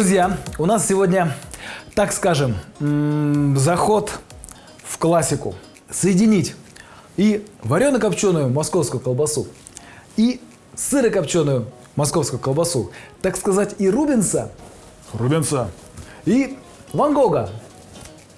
Друзья, у нас сегодня, так скажем, заход в классику. Соединить и варено-копченую московскую колбасу, и сыро-копченую московскую колбасу. Так сказать, и Рубенса, Рубенса. и Ван Гога,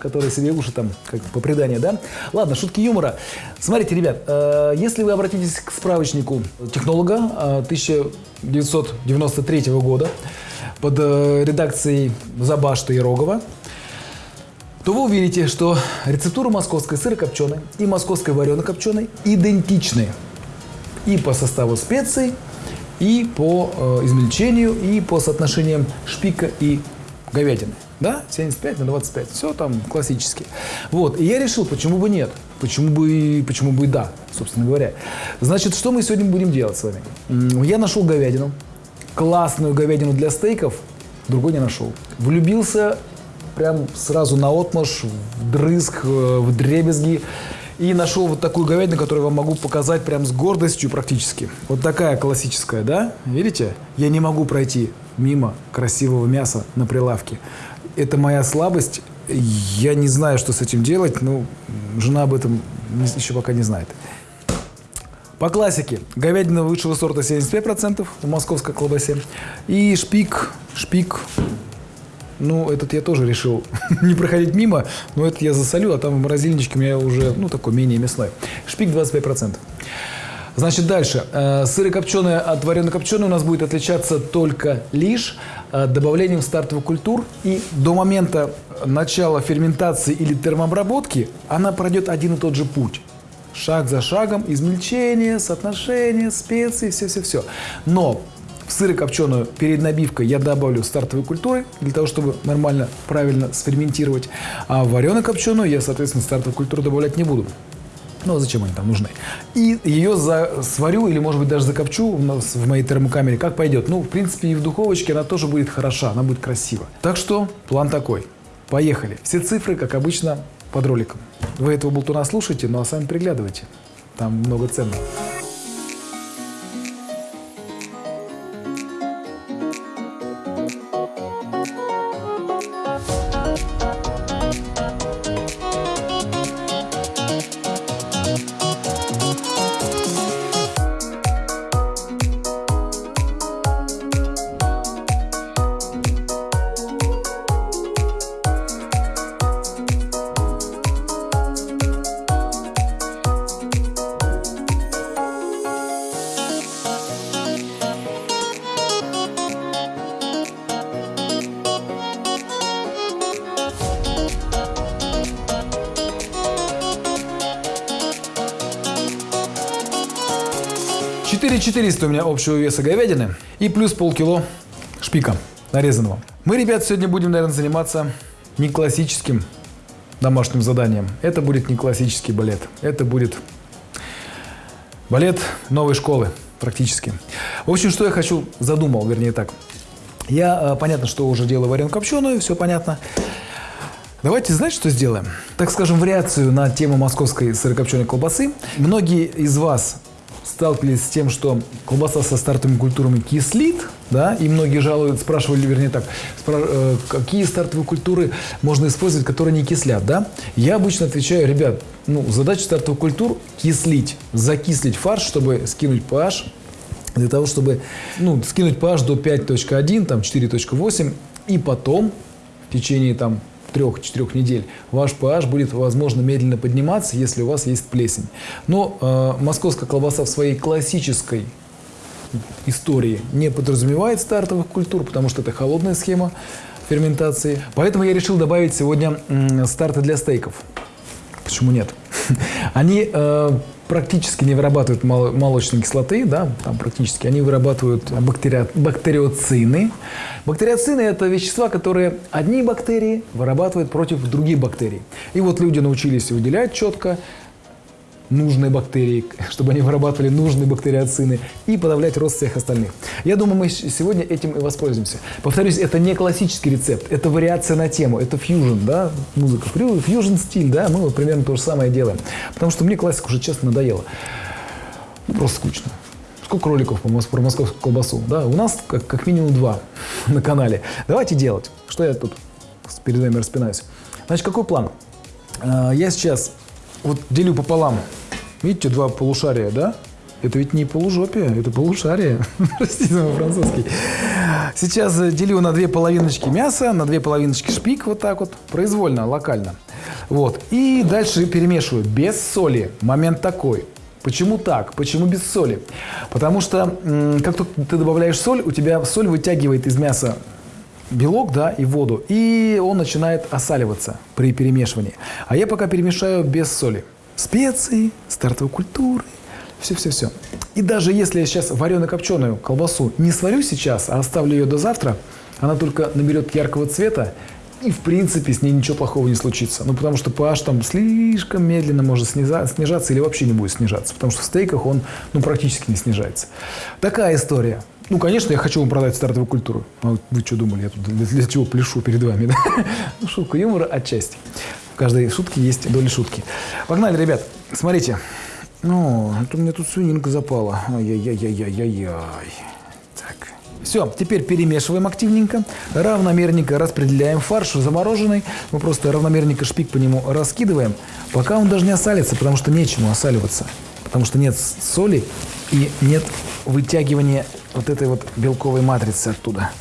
который себе уши там, как по преданию, да? Ладно, шутки юмора. Смотрите, ребят, э, если вы обратитесь к справочнику технолога э, 1993 года под э, редакцией Забашта и Рогова, то вы увидите, что рецептура московской сырокопченой и московской варено-копченой идентичны и по составу специй, и по э, измельчению, и по соотношениям шпика и говядины. Да? 75 на 25. Все там классически. Вот. И я решил, почему бы нет? Почему бы, почему бы и да, собственно говоря. Значит, что мы сегодня будем делать с вами? Я нашел говядину. Классную говядину для стейков. Другой не нашел. Влюбился прям сразу на отмаш, в дрызг, э, в дребезги. И нашел вот такую говядину, которую я вам могу показать прям с гордостью практически. Вот такая классическая, да? Видите? Я не могу пройти мимо красивого мяса на прилавке. Это моя слабость. Я не знаю, что с этим делать. Ну, жена об этом еще пока не знает. По классике. Говядина высшего сорта 75% в московской колбасе. И шпик, шпик, ну, этот я тоже решил не проходить мимо, но это я засолю, а там в морозильничке у меня уже, ну, такой менее мясной. Шпик 25%. Значит, дальше. Э, Сырокопченое от варено-копченой у нас будет отличаться только лишь э, добавлением стартовых культур. И до момента начала ферментации или термообработки она пройдет один и тот же путь. Шаг за шагом, измельчение, соотношение, специи, все-все-все. Но в сырокопченую перед набивкой я добавлю стартовые культуры для того, чтобы нормально, правильно сферментировать. А в варено-копченую я, соответственно, стартовые культуры добавлять не буду. Ну, а зачем они там нужны? И ее сварю или, может быть, даже закопчу у нас в моей термокамере, как пойдет. Ну, в принципе, и в духовочке она тоже будет хороша, она будет красива. Так что план такой. Поехали. Все цифры, как обычно, под роликом. Вы этого болтуна слушаете, ну а сами приглядывайте. Там много ценного. 400 у меня общего веса говядины и плюс полкило шпика нарезанного. Мы, ребят, сегодня будем, наверное, заниматься не классическим домашним заданием. Это будет не классический балет. Это будет балет новой школы практически. В общем, что я хочу, задумал, вернее так. Я, э, понятно, что уже делаю вареную копченую, все понятно. Давайте, знаете, что сделаем? Так скажем, вариацию на тему московской сырокопченой колбасы. Многие из вас сталкивались с тем, что колбаса со стартовыми культурами кислит, да, и многие жалуют, спрашивали, вернее так, спра- э, какие стартовые культуры можно использовать, которые не кислят, да? Я обычно отвечаю, ребят, ну, задача стартовых культур – кислить, закислить фарш, чтобы скинуть pH, для того, чтобы ну, скинуть pH до 5.1, там 4.8, и потом в течение там 3-4 недель ваш pH будет, возможно, медленно подниматься, если у вас есть плесень. Но э, московская колбаса в своей классической истории не подразумевает стартовых культур, потому что это холодная схема ферментации. Поэтому я решил добавить сегодня старты для стейков. Почему нет? Они э, практически не вырабатывают мол- молочной кислоты, да, там практически. Они вырабатывают бактерио- бактериоцины. Бактериоцины – это вещества, которые одни бактерии вырабатывают против других бактерий. И вот люди научились выделять четко нужные бактерии, чтобы они вырабатывали нужные бактериоцины и подавлять рост всех остальных. Я думаю, мы сегодня этим и воспользуемся. Повторюсь, это не классический рецепт, это вариация на тему, это фьюжн, да, музыка, фьюжн стиль, да, мы вот примерно то же самое делаем. Потому что мне классика уже, честно, надоела. Просто скучно. Сколько роликов по про московскую колбасу? Да, у нас как, как минимум два на канале. Давайте делать. Что я тут перед вами распинаюсь? Значит, какой план? А, Я сейчас вот делю пополам. Видите, два полушария, да? Это ведь не полужопие, это полушарие. Простите мой французский. Сейчас делю на две половиночки мяса, на две половиночки шпик, вот так вот, произвольно, локально. Вот. И дальше перемешиваю без соли. Момент такой. Почему так? Почему без соли? Потому что как только ты добавляешь соль, у тебя соль вытягивает из мяса белок, да, и воду, и он начинает осаливаться при перемешивании. А я пока перемешаю без соли. Специи, стартовой культуры, все-все-все. И даже если я сейчас варено-копченую колбасу не сварю сейчас, а оставлю ее до завтра, она только наберет яркого цвета, и в принципе с ней ничего плохого не случится. Ну, потому что pH там слишком медленно может снижаться или вообще не будет снижаться. Потому что в стейках он ну, практически не снижается. Такая история. Ну, конечно, я хочу вам продать стартовую культуру. А вы что думали, я тут для, для чего пляшу перед вами? Да? Ну, шутка юмора отчасти. В каждой шутке есть доля шутки. Погнали, ребят. Смотрите. Ну, это у меня тут свининка запала. Ай-яй-яй-яй-яй-яй. Так. Все, теперь перемешиваем активненько. Равномерненько распределяем фарш замороженный. Мы просто равномерненько шпик по нему раскидываем, пока он даже не осалится, потому что нечему осаливаться. Потому что нет соли и нет вытягивания вот этой вот белковой матрицы оттуда.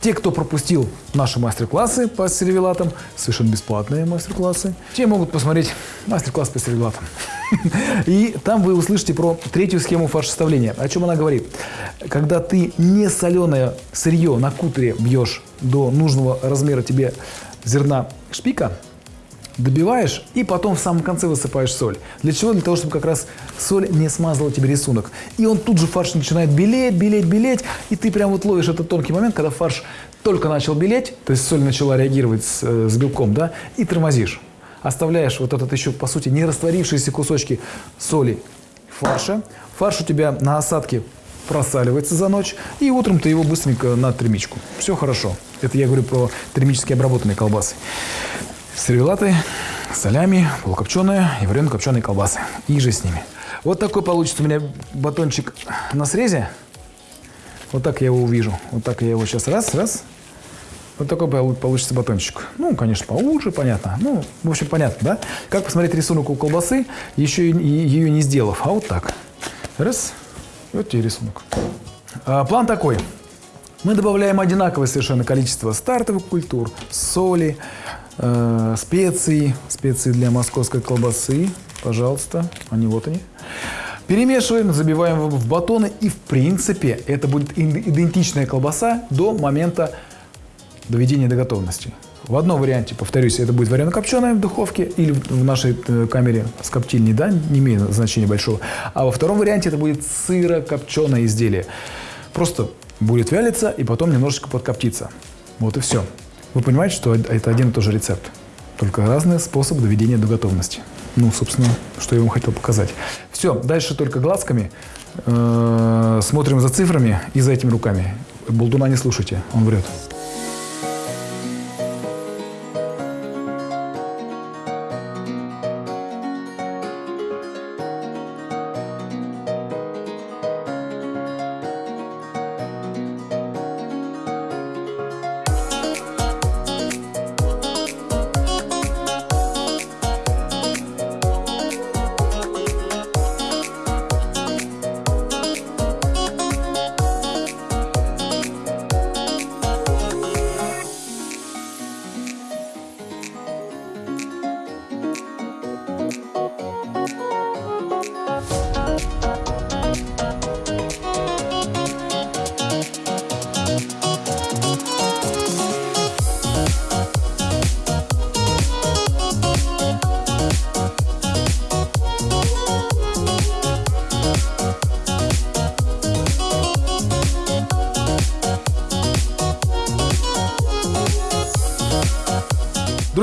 Те, кто пропустил наши мастер-классы по сервелатам, совершенно бесплатные мастер-классы, те могут посмотреть мастер-класс по сервелатам. И там вы услышите про третью схему фарш-составления. О чем она говорит? Когда ты не соленое сырье на кутере бьешь до нужного размера тебе зерна шпика, добиваешь и потом в самом конце высыпаешь соль. Для чего? Для того, чтобы как раз соль не смазала тебе рисунок. И он тут же фарш начинает белеть, белеть, белеть, и ты прям вот ловишь этот тонкий момент, когда фарш только начал белеть, то есть соль начала реагировать с, э, с белком, да, и тормозишь. Оставляешь вот этот еще, по сути, не растворившиеся кусочки соли фарша. Фарш у тебя на осадке просаливается за ночь, и утром ты его быстренько на термичку. Все хорошо. Это я говорю про термически обработанные колбасы. Сервелаты, солями, полукопченые и варено-копченые колбасы. И же с ними. Вот такой получится у меня батончик на срезе. Вот так я его увижу. Вот так я его сейчас раз, раз. Вот такой пол- получится батончик. Ну, конечно, поуже, понятно. Ну, в общем, понятно, да? Как посмотреть рисунок у колбасы, еще ее не сделав. А вот так. Раз. Вот тебе рисунок. А, план такой. Мы добавляем одинаковое совершенно количество стартовых культур, соли, э, специй, специи для московской колбасы. Пожалуйста, они вот они. Перемешиваем, забиваем в батоны, и в принципе это будет идентичная колбаса до момента доведения до готовности. В одном варианте, повторюсь, это будет варено-копченая в духовке или в нашей э, камере с коптильней, да, не имеет значения большого. А во втором варианте это будет сыро-копченое изделие. Просто будет вялиться и потом немножечко подкоптиться. Вот и все. Вы понимаете, что это один и тот же рецепт, только разный способ доведения до готовности. Ну, собственно, что я вам хотел показать. Все, дальше только глазками. Э, Смотрим за цифрами и за этими руками. Болдуна не слушайте, он врет.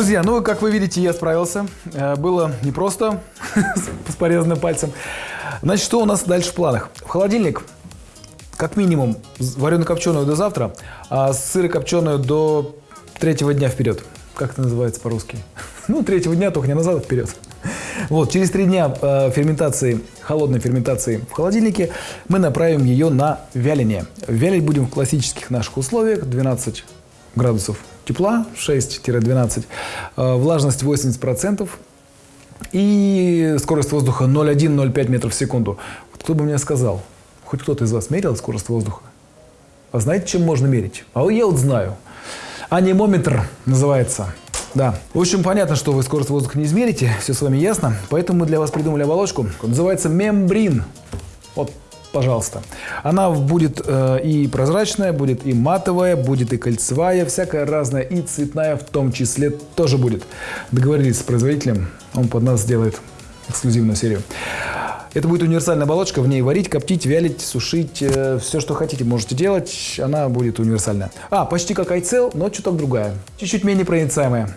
Друзья, ну, как вы видите, я справился. Э, Было непросто с порезанным пальцем. Значит, что у нас дальше в планах? В холодильник как минимум варено-копченую до завтра, а сыро-копченую до третьего дня вперед. Как это называется по-русски? Ну, третьего дня только не назад, а вперед. Вот, через три дня э, ферментации, холодной ферментации в холодильнике мы направим ее на вяление. Вялить будем в классических наших условиях 12 градусов тепла, 6-12, э, влажность 80% и скорость воздуха 0,1-0,5 метров в секунду. Вот кто бы мне сказал, хоть кто-то из вас мерил скорость воздуха? А знаете, чем можно мерить? А я вот знаю. Анимометр называется. Да. В общем, понятно, что вы скорость воздуха не измерите, все с вами ясно. Поэтому мы для вас придумали оболочку, называется мембрин. Вот, пожалуйста. Она будет э, и прозрачная, будет и матовая, будет и кольцевая, всякая разная, и цветная в том числе тоже будет. Договорились с производителем, он под нас сделает эксклюзивную серию. Это будет универсальная оболочка, в ней варить, коптить, вялить, сушить, э, все, что хотите, можете делать, она будет универсальная. А, почти как iCell, но чуток другая, чуть-чуть менее проницаемая.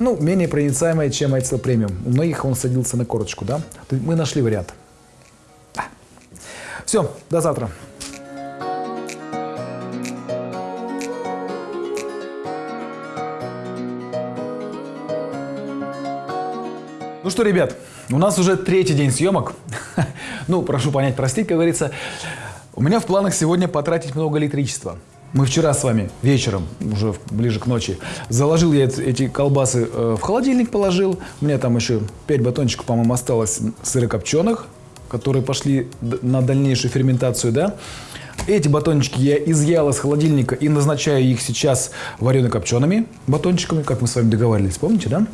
Ну, менее проницаемая, чем iCell Premium. У многих он садился на корочку, да? Мы нашли вариант. Все, до завтра. Ну что, ребят, у нас уже третий день съемок. ну, прошу понять, простить, как говорится. У меня в планах сегодня потратить много электричества. Мы вчера с вами вечером, уже ближе к ночи, заложил я эти колбасы э, в холодильник, положил. У меня там еще 5 батончиков, по-моему, осталось сырокопченых, которые пошли на дальнейшую ферментацию, да. Эти батончики я изъял из холодильника и назначаю их сейчас варено-копчеными батончиками, как мы с вами договаривались, помните, да?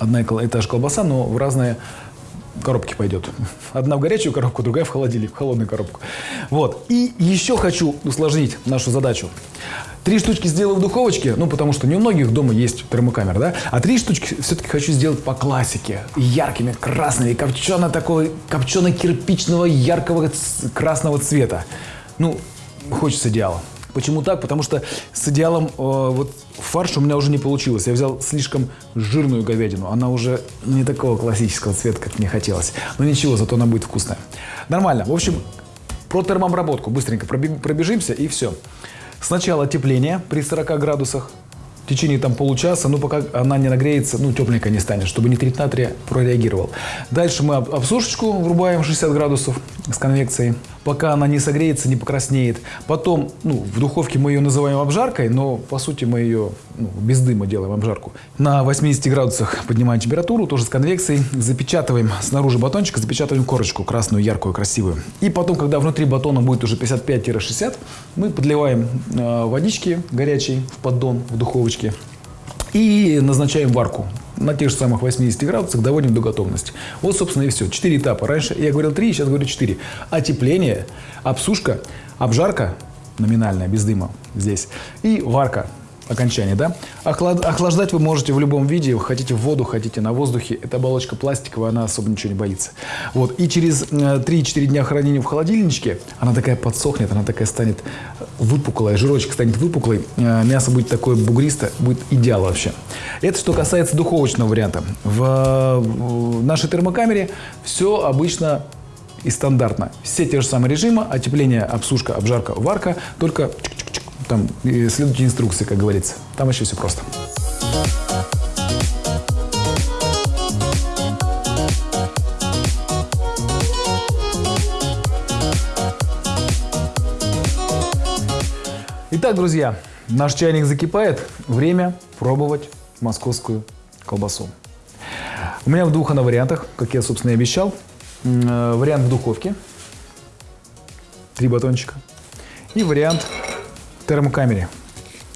одна и та же колбаса, но в разные коробки пойдет. Одна в горячую коробку, другая в холодильник, в холодную коробку. Вот. И еще хочу усложнить нашу задачу. Три штучки сделаю в духовочке, ну, потому что не у многих дома есть термокамера, да? А три штучки все-таки хочу сделать по классике. Яркими, красными, копчено такого, копчено-кирпичного, яркого красного цвета. Ну, хочется идеала. Почему так? Потому что с идеалом э, вот фарш у меня уже не получилось. Я взял слишком жирную говядину. Она уже не такого классического цвета, как мне хотелось. Но ничего, зато она будет вкусная. Нормально. В общем, про термообработку быстренько пробежимся и все. Сначала тепление при 40 градусах в течение там получаса, ну пока она не нагреется, ну тепленькая не станет, чтобы нитрит натрия прореагировал. Дальше мы обсушечку врубаем 60 градусов с конвекцией пока она не согреется, не покраснеет. Потом, ну, в духовке мы ее называем обжаркой, но по сути мы ее ну, без дыма делаем обжарку. На 80 градусах поднимаем температуру, тоже с конвекцией, запечатываем снаружи батончика, запечатываем корочку красную, яркую, красивую. И потом, когда внутри батона будет уже 55-60, мы подливаем э, водички горячей в поддон в духовочке и назначаем варку на тех же самых 80 градусах доводим до готовности. Вот, собственно, и все. Четыре этапа. Раньше я говорил три, сейчас говорю четыре. Отепление, обсушка, обжарка номинальная, без дыма здесь, и варка окончание, да? Охлад... Охлаждать вы можете в любом виде, хотите в воду, хотите на воздухе. Эта оболочка пластиковая, она особо ничего не боится. Вот. И через 3-4 э, дня хранения в холодильничке она такая подсохнет, она такая станет выпуклая, жирочек станет выпуклый, э, мясо будет такое бугристое, будет идеал вообще. Это что касается духовочного варианта. В нашей термокамере все обычно и стандартно. Все те же самые режимы, отепление, обсушка, обжарка, варка, только там следуйте инструкции, как говорится. Там еще все просто. Итак, друзья, наш чайник закипает. Время пробовать московскую колбасу. У меня в двух она вариантах, как я, собственно, и обещал. Э, вариант в духовке. Три батончика. И вариант термокамере.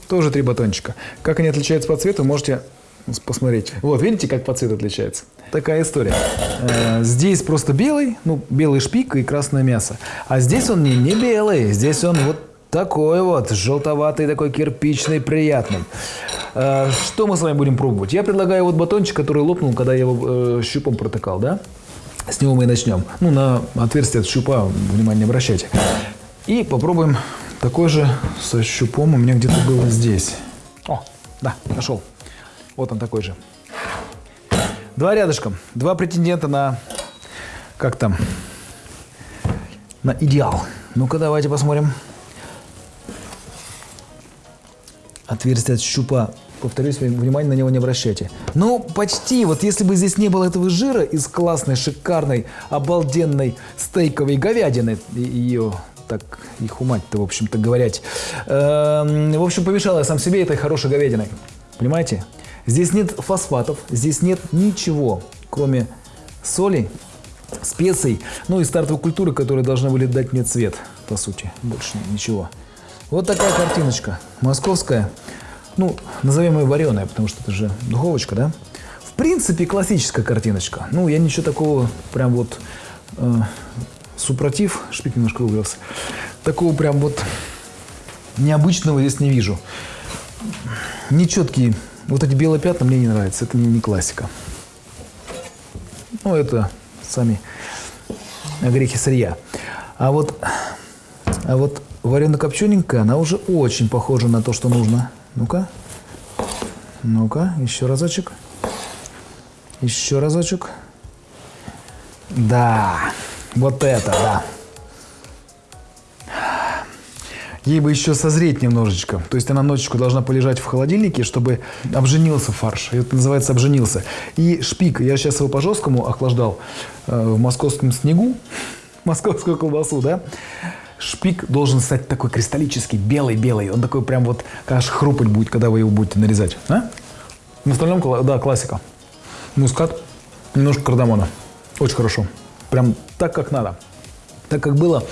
Тоже три батончика. Как они отличаются по цвету, можете посмотреть. Вот, видите, как по цвету отличается? Такая история. Э, здесь просто белый, ну, белый шпик и красное мясо. А здесь он не, не белый, здесь он вот такой вот, желтоватый, такой кирпичный, приятный. Э, что мы с вами будем пробовать? Я предлагаю вот батончик, который лопнул, когда я его э, щупом протыкал, да? С него мы и начнем. Ну, на отверстие от щупа внимание обращайте. И попробуем такой же со щупом у меня где-то был здесь. О, да, нашел. Вот он такой же. Два рядышком. Два претендента на... Как там? На идеал. Ну-ка, давайте посмотрим. Отверстие от щупа повторюсь, внимание на него не обращайте. Ну, почти. Вот если бы здесь не было этого жира из классной, шикарной, обалденной стейковой говядины, ее так и хумать-то, в общем-то, говорять. Эм, В общем, помешал я сам себе этой хорошей говядиной. Понимаете? Здесь нет фосфатов, здесь нет ничего, кроме соли, специй, ну и стартовой культуры, которые должны были дать мне цвет, по сути. Больше ничего. Вот такая картиночка. Московская. Ну, назовем ее вареная, потому что это же духовочка, да? В принципе, классическая картиночка. Ну, я ничего такого прям вот э, супротив, шпик немножко выигрался, такого прям вот необычного здесь не вижу. Нечеткие, вот эти белые пятна мне не нравятся, это не, не классика. Ну, это сами грехи сырья. А вот, а вот варено-копчененькая, она уже очень похожа на то, что нужно. Ну-ка. Ну-ка, еще разочек. Еще разочек. Да, вот это, да. Ей бы еще созреть немножечко. То есть она ночечку должна полежать в холодильнике, чтобы обженился фарш. Это называется обженился. И шпик, я сейчас его по-жесткому охлаждал э, в московском снегу, московскую колбасу, да. Шпик должен стать такой кристаллический, белый-белый. Он такой прям вот, аж хрупать будет, когда вы его будете нарезать. А? На остальном, да, классика. Мускат, немножко кардамона. Очень хорошо. Прям так, как надо. Так, как было.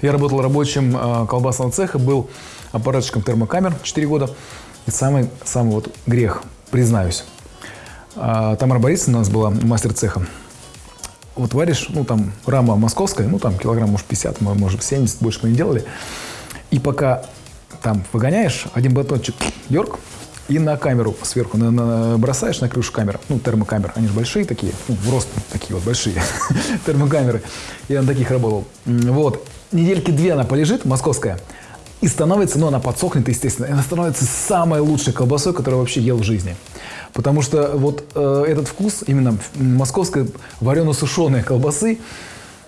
Я работал рабочим э, колбасного цеха, был аппаратчиком термокамер 4 года. И самый, самый вот грех, признаюсь. А, Тамара Борисовна у нас была мастер цеха. Вот варишь, ну там рама московская, ну там килограмм, может 50, мо- может 70, больше мы не делали. И пока там выгоняешь, один батончик йорк, и на камеру сверху на- на- бросаешь на крышу камеры, ну, термокамер, они же большие такие, ну, в рост такие вот большие термокамеры. Я на таких работал. Вот. Недельки две она полежит, московская, и становится, ну, она подсохнет, естественно, и она становится самой лучшей колбасой, которую вообще ел в жизни. Потому что вот э, этот вкус, именно московской варено-сушеной колбасы,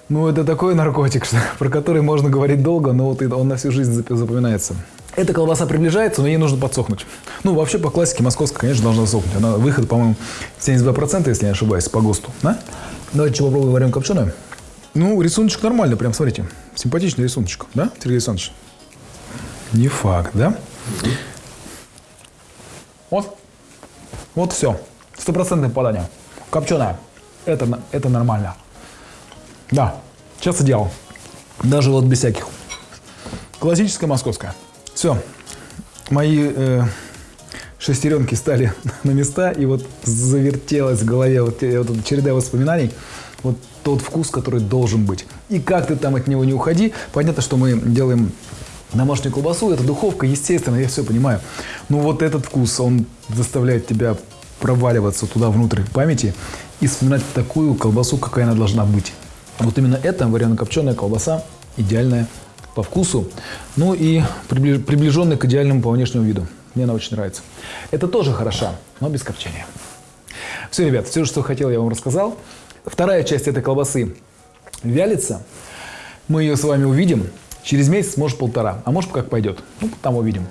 ну, это такой наркотик, что, про который можно говорить долго, но вот он на всю жизнь зап- запоминается. Эта колбаса приближается, но ей нужно подсохнуть. Ну, вообще, по классике, московская, конечно, должна сохнуть. Она выход, по-моему, 72%, если я не ошибаюсь, по ГОСТу. Да? Давайте что попробуем варим копченую. Ну, рисуночек нормальный, прям, смотрите. Симпатичный рисуночек, да, Сергей Александрович? Не факт, да? Вот. Вот все. Стопроцентное попадание. Копченая. Это, это нормально. Да, сейчас идеал. Даже вот без всяких. Классическая московская. Все. Мои э, шестеренки стали на места, и вот завертелась в голове вот, э, вот череда воспоминаний. Вот тот вкус, который должен быть. И как ты там от него не уходи. Понятно, что мы делаем домашнюю колбасу, это духовка, естественно, я все понимаю. Но вот этот вкус, он заставляет тебя проваливаться туда внутрь памяти и вспоминать такую колбасу, какая она должна быть. Вот именно эта варено-копченая колбаса идеальная по вкусу, ну и прибли- приближенная к идеальному по внешнему виду. Мне она очень нравится. Это тоже хороша, но без копчения. Все, ребят, все, что хотел, я вам рассказал. Вторая часть этой колбасы вялится. Мы ее с вами увидим через месяц, может полтора, а может как пойдет. Ну, там увидим.